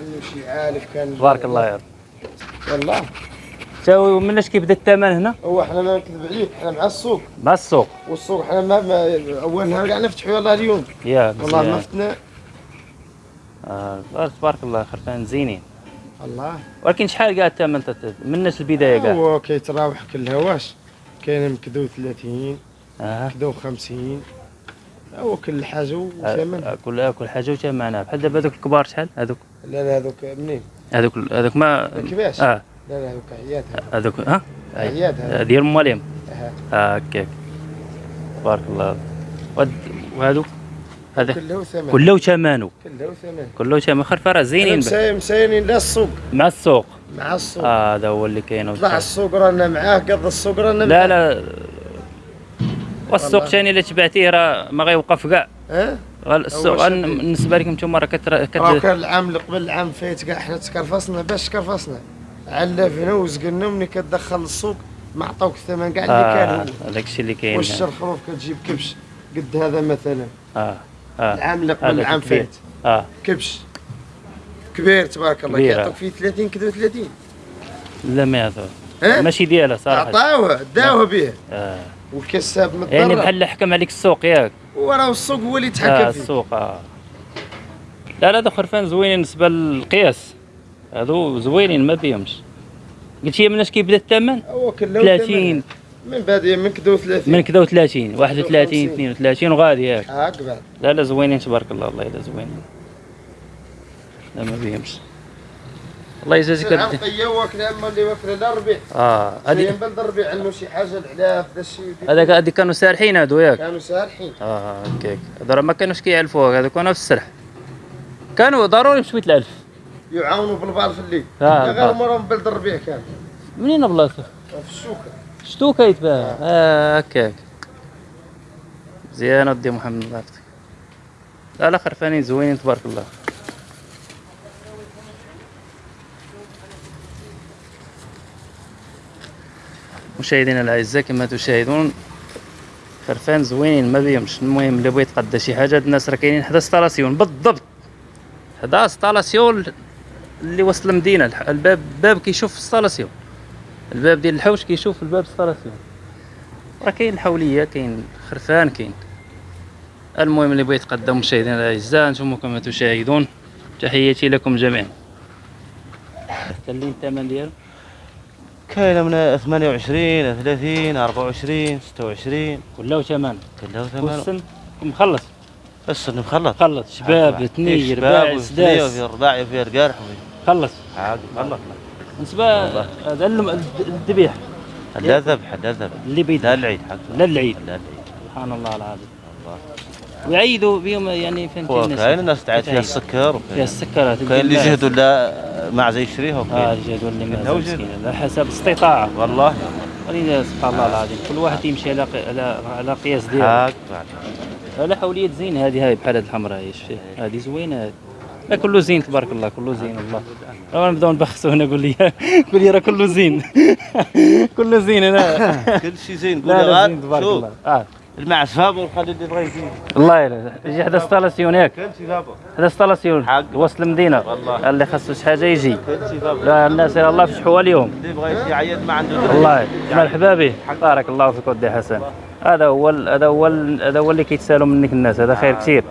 عنه شي عالف كان تبارك الله يا رب. والله. تاو مناش كيبدا الثمن هنا؟ هو إحنا ما نكذب عليك إحنا مع السوق. مع السوق. والسوق إحنا ما, ما اول نهار كاع نفتحوا يلاه اليوم. ياك والله ما. فتنا. آه تبارك الله خرفان زينين الله. ولكن شحال كاع الثمن؟ مناش البداية كاع هو كيتراوح كل هواش كاين مكدو 30 آه. مكدو 50 هو كل حاجة آه، وثمن. آه، كل كل حاجة وثمنها. بحال دابا هذوك الكبار شحال؟ هذوك لا لا هذوك منين؟ هذوك هذوك ما كيفاش آه. لا لا هذوك عياد. هذوك ها؟ أي. عياد. هذا آه، ديال ماليم أها. آه هكاك تبارك الله ود- وهذوك هذا كله ثمن. كله ثمنه. كله ثمن. كله ثمن. خرفه راه زينين مساينين لا السوق. مع السوق. مع السوق. آه هذا هو اللي كاين. طلع السوق رانا معاه قض السوق رانا لا معاه. لا. والسوق. ثاني اللي تبعتيه راه ما غيوقف كاع. غال- السوق. بالنسبة لكم أنتم راه كتر راه كت كان العام اللي قبل العام فايت كاع حنا تكرفصنا باش تكرفصنا. علفنا وزقنا ملي كتدخل السوق ما عطاوك الثمن كاع اللي آه كان هو. هذاك الشيء اللي كاين. والشر خروف كتجيب كبش؟ قد هذا مثلا. آه آه. العام اللي قبل العام. فايت آه. كبش. كبير تبارك الله. كيعطوك فيه 30 كيلو 30 لا ما هذا ها ماشي ديالها صراحة. عطاوه داوه به آه. والكساب مضطر يعني بحال حكم عليك السوق ياك. وراه السوق هو اللي آه يتحكم فيه. السوق آه. لا لا هذا خرفان زوينين بالنسبة للقياس؟ هذو زوينين ما بيهمش. قلت لي مناش كيبدا الثمن؟ هو كله 30 من بعد من كدو 30 من كذا و30 31 32 وغادي ياك. هاك بعد. لا لا زوينين تبارك الله والله إلا زوينين. لا ما بيهمش. الله يجازيك طيا واكله أما اللي واكله لا ربيع آه هذه بلد الربيع عنده شي حاجة العلاف ذا الشيء هذاك هذيك كانوا سارحين هادو ياك؟ كانوا سارحين. آه هكاك هذو راه ما كانوش كيعلفوها هذو كانوا في السرح. كانوا ضروري بشوية الألف. يعاونوا بالبعض في الليل. آه، غير البعض. مره من بلد الربيع كان. منين بلاصتو في الشوكة. شتو كيتباع آه. هكاك مزيان ودي محمد الله يعطيك لا لا خرفانين زوينين تبارك الله. مشاهدينا الأعزاء كما تشاهدون خرفان زوينين ما بيهمش المهم اللي بغى يتقدى شي حاجة هاد الناس راه كاينين حدا la station. بالضبط. حدا la station اللي وسط المدينة الباب الباب كيشوف la station. الباب ديال الحوش كيشوف الباب la station. راه كاين الحولية كاين خرفان كاين. المهم اللي بغى يتقدم مشاهدينا الأعزاء أنتم كما تشاهدون تحياتي لكم جميعا. حتى الثمن ديالو. كاينة من 28 30 24 26 كله ثمن. كلها ثمن. والسن؟ مخلص. السن مخلط خلص شباب ثني رباع وفي سداس الرباع وفي القرح خلص. عاد مخلط بالنسبة. هذا الذبيح. لا ذبح لا ذبح. اللي بيد لا العيد حق. لا العيد. لا العيد. سبحان الله العظيم. الله. ويعيدوا بهم يعني الناس؟ كاين الناس تعيد فيها. السكر فيها السكرات كاين اللي جهدوا لا ما زي يشريها آه وكاين الجدول اللي كاين ما وجد. مسكين على حسب الاستطاعه والله. ولينا سبحان الله العظيم كل واحد يمشي على على على قياس ديالو. بعد. لا حولية زين هذه هاي بحال هذه الحمراء هاي شتي هذه زوينة. هذه لا كله زين تبارك الله كله زين والله. راه نبداو نبخسوا هنا قول لي. قول لي راه كله زين. كله زين هنا. كل شيء زين قول زين غير تبارك الله. آه. المعسفه ونخلي اللي بغى يزيد. الله يلا. يجي حدا la station ياك هذا la station. وسط المدينة. والله. اللي خاصو شي حاجة يجي. لا الناس الله فتحوها اليوم. اللي بغى يعيد ما عنده درهم. والله مرحبا به. بارك الله فيك ودي حسن. هذا هو هذا هو هذا هو اللي كيتسالوا منك الناس. هذا خير كثير.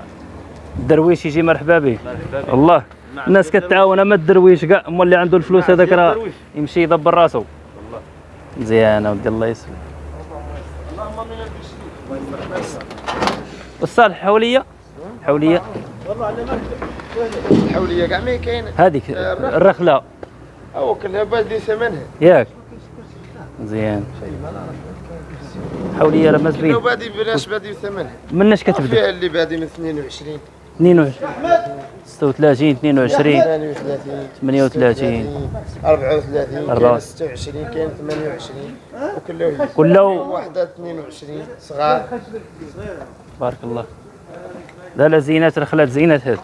الدرويش يجي مرحبا به. والله الناس كتعاون اما الدرويش. كاع اما اللي عنده الفلوس هذاك راه. يمشي يدبر راسو مزيان ودي الله يسلمك. والصالح حولية؟ حولية. الحوليه كاع ما كاينة؟ هذيك الرخلة. هو كلها بادي ثمنها. ياك. مزيان حولية راه ما كلها زبين بادي بلاش بادي ثمنها. مناش كتبدأ؟ فيها اللي بادي من 22 22 36 22 38 38 34 أربعة. كاين 26 كاين 28 وكله كله. واحدة 22 صغار. بارك الله. لا لا زينات رخلات زينات هذه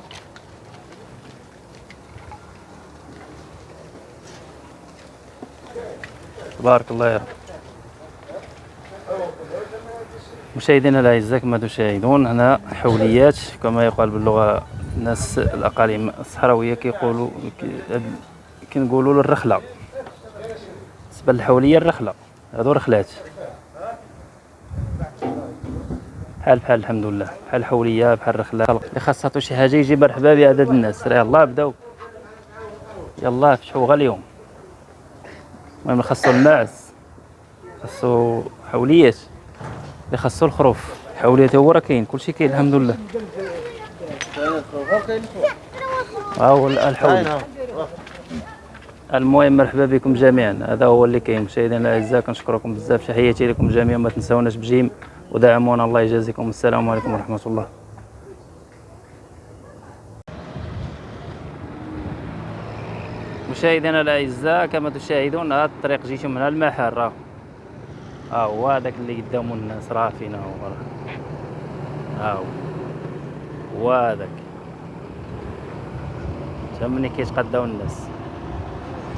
بارك الله يا رب. مشاهدينا الاعزاء كما تشاهدون. هنا حوليات كما يقال باللغة الناس الأقاليم الصحراوية كيقولوا كي- كنقولوا له الرخلة. بالنسبة للحولية الرخلة هادو رخلات. بحال بحال الحمد لله. بحال الحولية بحال الرخلة. اللي خاص عطو شي حاجة يجي مرحبا بعدد الناس. راه يلاه بداو. يلاه فتحوا غا اليوم. المهم خاصو الماعز خاصو حوليات. اللي خاصو الخروف. حوليات هو راه كاين كلشي كاين الحمد لله. ها هو الحولي المهم مرحبا بكم جميعا. هذا هو اللي كاين. مشاهدينا الأعزاء كنشكركم بزاف. تحياتي لكم جميعا ما تنساوناش بجيم. ودعمونا الله يجازيكم. السلام عليكم ورحمة الله. مشاهدينا الأعزاء كما تشاهدون هذا الطريق جيتو من المحل راه ها هو هذاك اللي قدامو الناس راه فينا هو راه ها هو هذاك تا كيتقداو الناس.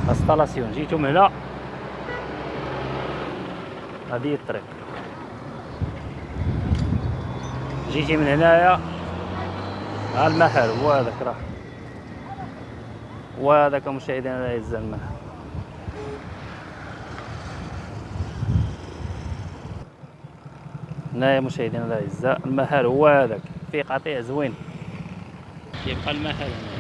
la station جيتو من هنا. هذه هي الطريق. جيتي من هنايا. ها المحل. هو هذاك راه وهذاك مشاهدينا الاعزاء المحل هنايا مشاهدينا الاعزاء المحل هو هذاك فيه قطيع زوين. كيبقى المحل هنا.